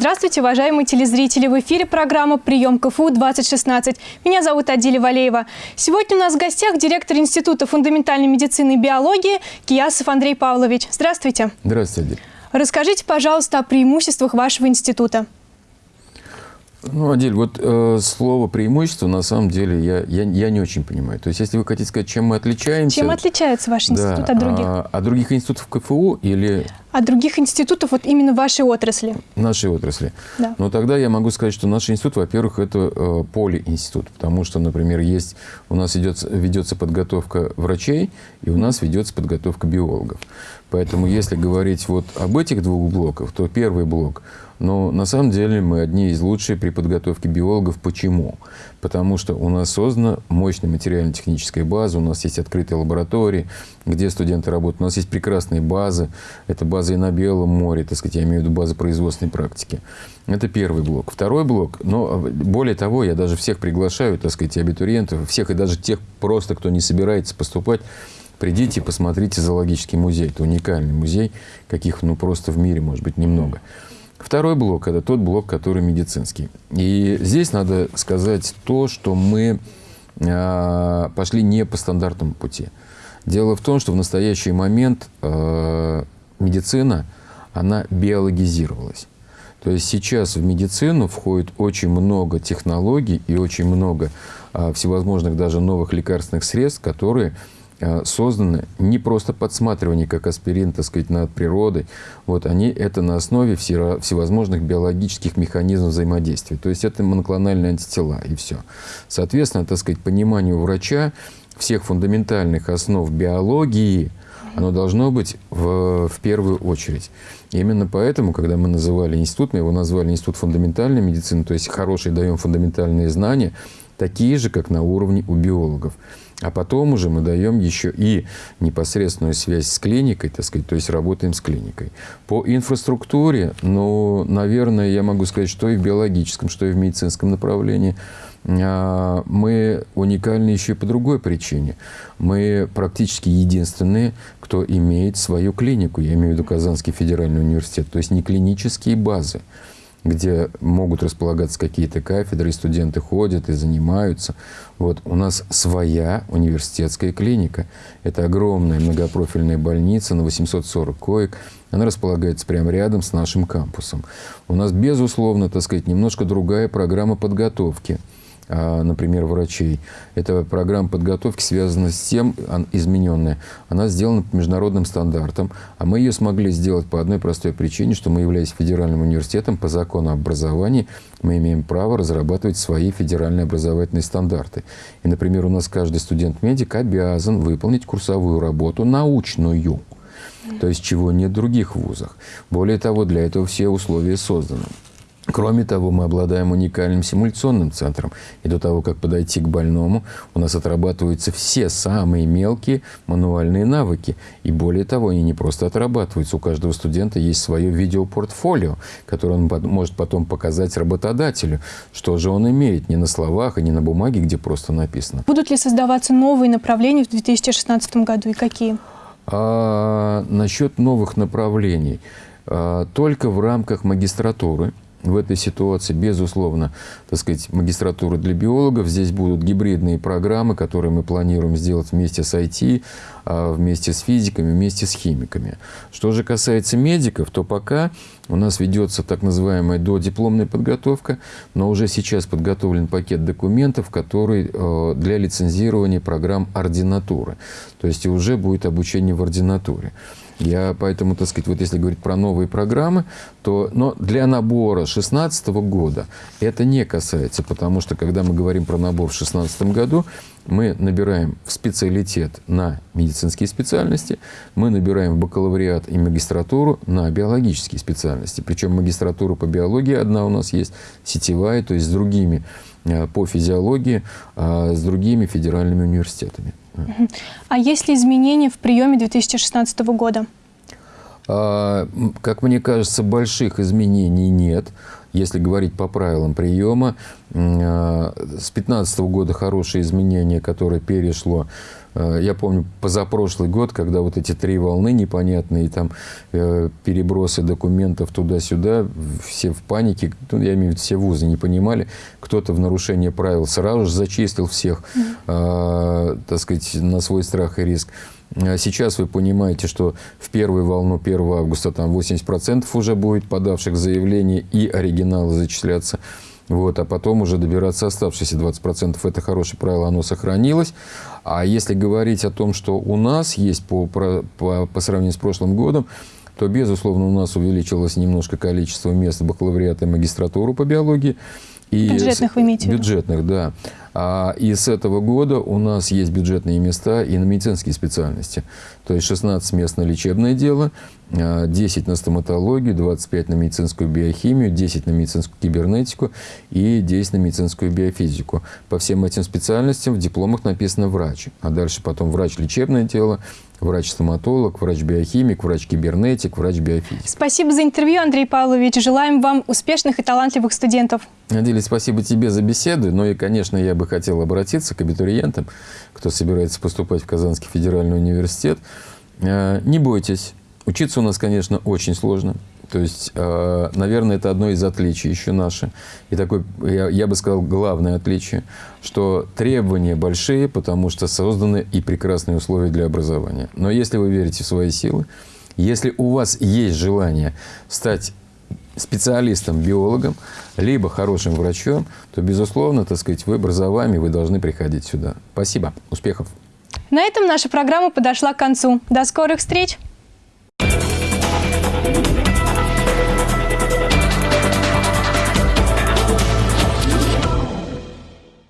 Здравствуйте, уважаемые телезрители! В эфире программа «Прием КФУ-2016». Меня зовут Адиля Валеева. Сегодня у нас в гостях директор Института фундаментальной медицины и биологии Киясов Андрей Павлович. Здравствуйте! Здравствуйте, Адиль. Расскажите, пожалуйста, о преимуществах вашего института. Ну, Адель, вот э, слово преимущество на самом деле я, я, я не очень понимаю. То есть, если вы хотите сказать, чем мы отличаемся... Чем отличается ваш институт да, от других? А, от других институтов КФУ или... От других институтов вот именно вашей отрасли? Нашей отрасли. Да. Но тогда я могу сказать, что наш институт, во-первых, это э, полиинститут. Потому что, например, есть, у нас идет, ведется подготовка врачей, и у нас ведется подготовка биологов. Поэтому, если говорить вот об этих двух блоках, то первый блок – но на самом деле мы одни из лучших при подготовке биологов. Почему? Потому что у нас создана мощная материально-техническая база, у нас есть открытые лаборатории, где студенты работают. У нас есть прекрасные базы. Это база и на Белом море, так сказать, я имею в виду базы производственной практики. Это первый блок. Второй блок, но более того, я даже всех приглашаю, так сказать, абитуриентов, всех и даже тех просто, кто не собирается поступать, Придите, посмотрите зоологический музей. Это уникальный музей, каких ну, просто в мире, может быть, немного. Второй блок – это тот блок, который медицинский. И здесь надо сказать то, что мы а, пошли не по стандартному пути. Дело в том, что в настоящий момент а, медицина, она биологизировалась. То есть сейчас в медицину входит очень много технологий и очень много а, всевозможных даже новых лекарственных средств, которые Э, созданы не просто подсматривание, как аспирин, так сказать, над природой. Вот они это на основе всевозможных биологических механизмов взаимодействия. То есть это моноклональные антитела и все. Соответственно, так сказать, пониманию врача всех фундаментальных основ биологии, оно должно быть в, в первую очередь. И именно поэтому, когда мы называли институт, мы его назвали Институт фундаментальной медицины, то есть хорошие даем фундаментальные знания, такие же, как на уровне у биологов. А потом уже мы даем еще и непосредственную связь с клиникой, так сказать, то есть работаем с клиникой. По инфраструктуре, ну, наверное, я могу сказать, что и в биологическом, что и в медицинском направлении мы уникальны еще и по другой причине. Мы практически единственные, кто имеет свою клинику. Я имею в виду Казанский федеральный университет. То есть не клинические базы где могут располагаться какие-то кафедры, и студенты ходят и занимаются. Вот. У нас своя университетская клиника. Это огромная многопрофильная больница на 840 коек. Она располагается прямо рядом с нашим кампусом. У нас, безусловно, так сказать, немножко другая программа подготовки – а, например, врачей. Эта программа подготовки связана с тем, измененная, она сделана по международным стандартам, а мы ее смогли сделать по одной простой причине, что мы, являясь федеральным университетом, по закону об образовании, мы имеем право разрабатывать свои федеральные образовательные стандарты. И, например, у нас каждый студент-медик обязан выполнить курсовую работу научную, то есть чего нет в других вузах. Более того, для этого все условия созданы. Кроме того, мы обладаем уникальным симуляционным центром. И до того, как подойти к больному, у нас отрабатываются все самые мелкие мануальные навыки. И более того, они не просто отрабатываются. У каждого студента есть свое видеопортфолио, которое он может потом показать работодателю, что же он имеет не на словах и не на бумаге, где просто написано. Будут ли создаваться новые направления в 2016 году и какие? А, насчет новых направлений. А, только в рамках магистратуры – в этой ситуации, безусловно, так сказать, магистратура для биологов. Здесь будут гибридные программы, которые мы планируем сделать вместе с IT, а, вместе с физиками, вместе с химиками. Что же касается медиков, то пока у нас ведется так называемая додипломная подготовка, но уже сейчас подготовлен пакет документов, который э, для лицензирования программ ординатуры. То есть уже будет обучение в ординатуре. Я поэтому, так сказать, вот если говорить про новые программы, то но для набора 2016 года это не касается, потому что когда мы говорим про набор в 2016 году, мы набираем в специалитет на медицинские специальности, мы набираем в бакалавриат и магистратуру на биологические специальности. Причем магистратура по биологии одна у нас есть, сетевая, то есть с другими э, по физиологии, а с другими федеральными университетами. А есть ли изменения в приеме 2016 года? А, как мне кажется, больших изменений нет. Если говорить по правилам приема, а, с 2015 года хорошие изменения, которые перешло я помню позапрошлый год, когда вот эти три волны непонятные, там э, перебросы документов туда-сюда, все в панике, ну, я имею в виду, все вузы не понимали, кто-то в нарушение правил сразу же зачистил всех, mm -hmm. э, так сказать, на свой страх и риск. А сейчас вы понимаете, что в первую волну 1 августа там 80% уже будет подавших заявление и оригиналы зачисляться. Вот, а потом уже добираться оставшиеся 20%. Это хорошее правило, оно сохранилось. А если говорить о том, что у нас есть по, по, по сравнению с прошлым годом, то, безусловно, у нас увеличилось немножко количество мест бакалавриата и магистратуру по биологии. И бюджетных вы имеете Бюджетных, да. А, и с этого года у нас есть бюджетные места и на медицинские специальности. То есть 16 мест на лечебное дело, 10 а, на стоматологию, 25 на медицинскую биохимию, 10 на медицинскую кибернетику и 10 на медицинскую биофизику. По всем этим специальностям в дипломах написано «врач», а дальше потом «врач лечебное дело», врач-стоматолог, врач-биохимик, врач-кибернетик, врач-биофизик. Спасибо за интервью, Андрей Павлович. Желаем вам успешных и талантливых студентов. Надеюсь, спасибо тебе за беседу. Ну и, конечно, я бы хотел обратиться к абитуриентам, кто собирается поступать в Казанский федеральный университет. Э, не бойтесь. Учиться у нас, конечно, очень сложно. То есть, э, наверное, это одно из отличий еще наше. И такое, я, я бы сказал, главное отличие, что требования большие, потому что созданы и прекрасные условия для образования. Но если вы верите в свои силы, если у вас есть желание стать специалистом, биологом, либо хорошим врачом, то, безусловно, так сказать, выбор за вами, вы должны приходить сюда. Спасибо. Успехов. На этом наша программа подошла к концу. До скорых встреч!